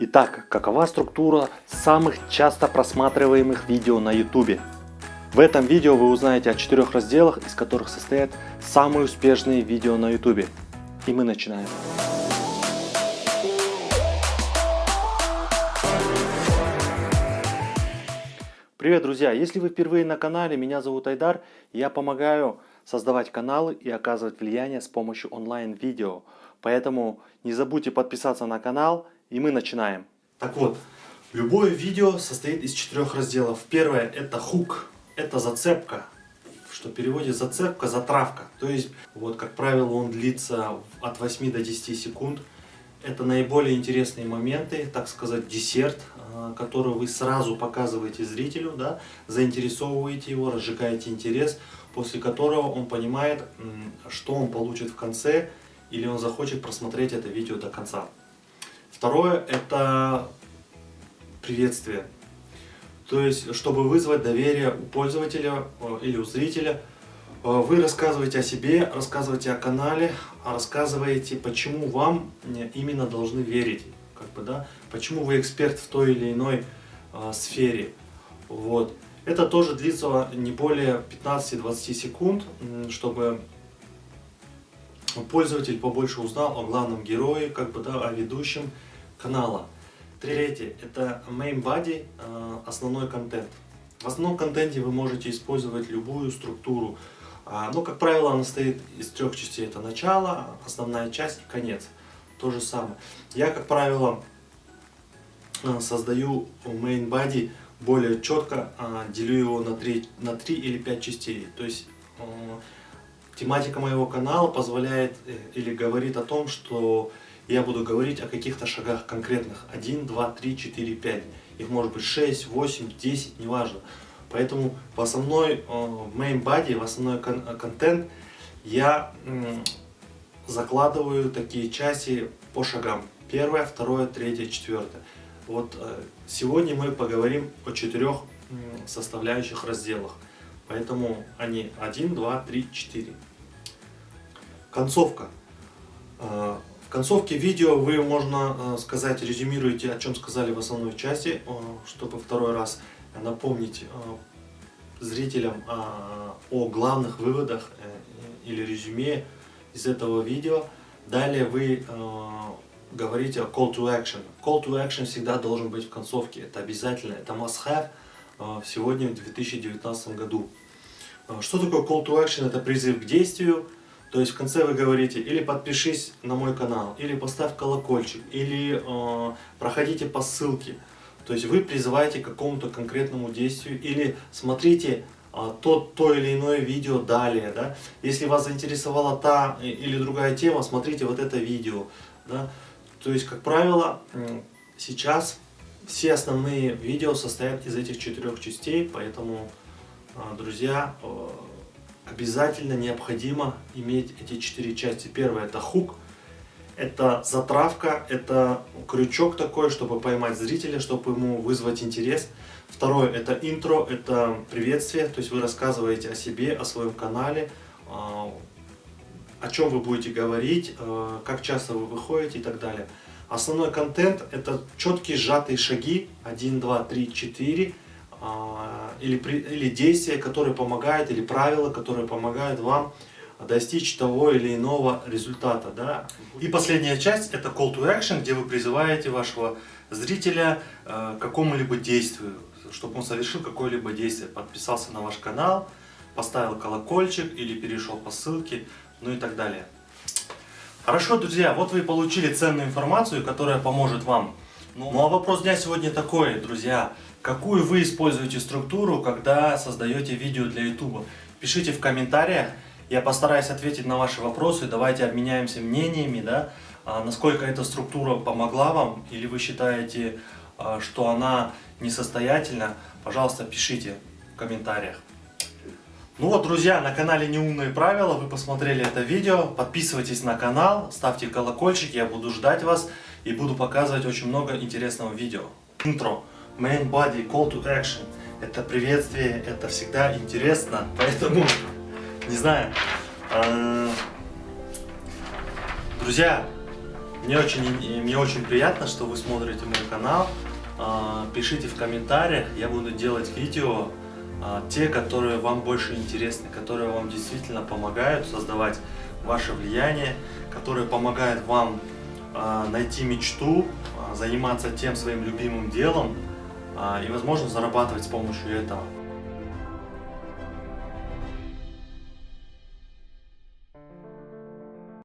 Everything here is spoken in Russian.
Итак, какова структура самых часто просматриваемых видео на YouTube? В этом видео вы узнаете о четырех разделах, из которых состоят самые успешные видео на YouTube. И мы начинаем. Привет, друзья! Если вы впервые на канале, меня зовут Айдар, я помогаю создавать каналы и оказывать влияние с помощью онлайн-видео. Поэтому не забудьте подписаться на канал, и мы начинаем. Так вот, любое видео состоит из четырех разделов. Первое это хук, это зацепка, что в переводе зацепка, затравка. То есть, вот как правило, он длится от 8 до 10 секунд. Это наиболее интересные моменты, так сказать, десерт, а, который вы сразу показываете зрителю, да, заинтересовываете его, разжигаете интерес, после которого он понимает, что он получит в конце, или он захочет просмотреть это видео до конца. Второе – это приветствие. То есть, чтобы вызвать доверие у пользователя э, или у зрителя, э, вы рассказываете о себе, рассказываете о канале, а рассказываете, почему вам именно должны верить. Как бы, да? Почему вы эксперт в той или иной э, сфере. Вот. Это тоже длится не более 15-20 секунд, чтобы пользователь побольше узнал о главном герое, как бы, да, о ведущем канала. Третье – это main body, э, основной контент. В основном контенте вы можете использовать любую структуру. А, но, как правило, она состоит из трех частей. Это начало, основная часть и конец. То же самое. Я, как правило, э, создаю main body более четко, а, делю его на 3, на 3 или 5 частей. То есть э, тематика моего канала позволяет или говорит о том, что я буду говорить о каких-то шагах конкретных. 1, 2, 3, 4, 5. Их может быть 6, 8, 10, неважно. Поэтому в основной э, main body, в основной э, контент я закладываю такие части по шагам. Первое, второе, третье, четвертое. Вот э, сегодня мы поговорим о четырех составляющих разделах. Поэтому они 1, 2, 3, 4. Концовка. В концовке видео вы, можно э, сказать, резюмируете, о чем сказали в основной части, э, чтобы второй раз напомнить э, зрителям о главных выводах или резюме из этого видео. Далее вы говорите о call to action. Call to action всегда должен быть в концовке, это обязательно, это must have сегодня в 2019 году. Что такое call to action? Это призыв к действию, то есть в конце вы говорите, или подпишись на мой канал, или поставь колокольчик, или э, проходите по ссылке. То есть вы призываете к какому-то конкретному действию, или смотрите э, то, то или иное видео далее. Да? Если вас заинтересовала та или другая тема, смотрите вот это видео. Да? То есть, как правило, сейчас все основные видео состоят из этих четырех частей, поэтому, э, друзья, э, обязательно необходимо иметь эти четыре части. Первое это хук, это затравка, это крючок такой, чтобы поймать зрителя, чтобы ему вызвать интерес. Второе это интро, это приветствие, то есть вы рассказываете о себе, о своем канале, а, о чем вы будете говорить, а, как часто вы выходите и так далее. Основной контент это четкие сжатые шаги 1, 2, 3, 4 а, или, или действия, которые помогают, или правила, которые помогают вам достичь того или иного результата. Да? И последняя часть это call to action, где вы призываете вашего зрителя э, к какому-либо действию, чтобы он совершил какое-либо действие, подписался на ваш канал, поставил колокольчик или перешел по ссылке, ну и так далее. Хорошо, друзья, вот вы получили ценную информацию, которая поможет вам. Ну, ну а вопрос дня сегодня такой, друзья. Какую вы используете структуру, когда создаете видео для YouTube? Пишите в комментариях, я постараюсь ответить на ваши вопросы, давайте обменяемся мнениями, да, а, насколько эта структура помогла вам, или вы считаете, а, что она несостоятельна, пожалуйста, пишите в комментариях. Ну вот, друзья, на канале Неумные Правила, вы посмотрели это видео, подписывайтесь на канал, ставьте колокольчик, я буду ждать вас и буду показывать очень много интересного видео. Интро main body, call to action. Это приветствие, это всегда интересно, поэтому, не знаю. Э, друзья, Мне очень, мне очень приятно, что вы смотрите мой канал. А, пишите в комментариях, я буду делать видео, а, те, которые вам больше интересны, которые вам действительно помогают создавать ваше влияние, которые помогают вам а, найти мечту, заниматься тем своим любимым делом и, возможно, зарабатывать с помощью этого.